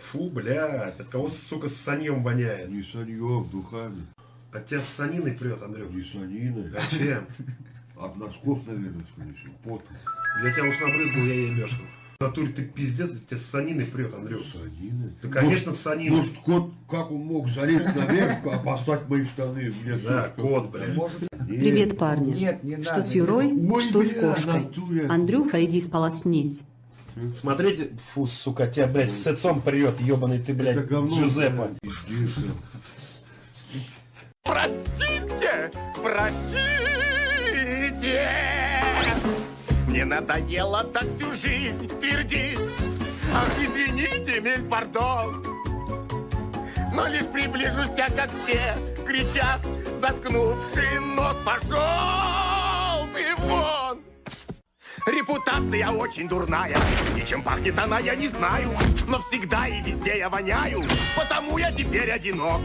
Фу, блядь, от кого, сука, с саньем воняет? Не саньем, духами. От тебя с саниной прет, Андрюх. Не саниной. А чем? От носков, наверное, скорее всего. Потом. Я тебя уж набрызгал, я ебешку. В натуре ты пиздец, тебя с саниной прет, Андрюх. Саниной? Да, конечно, с саниной. Может, кот, как он мог залезть наверх, а послать мои штаны? Мне Да, что, кот, блядь. Нет. Привет, парни. Нет, не что надо. с Юрой, Ой, что с бля, кошкой. натуре. Андрюха, иди сполоснись. Смотрите, фу, сука, тебя, блядь, с отцом прет, ебаный ты, блядь, Это говно. Джузеппе. Простите, простите. Мне надоело так всю жизнь твердить. Ах, извините, миль пардон. Но лишь приближусь я, как все кричат, заткнувший нос, пошел. Репутация очень дурная, и чем пахнет она, я не знаю. Но всегда и везде я воняю, потому я теперь одинок.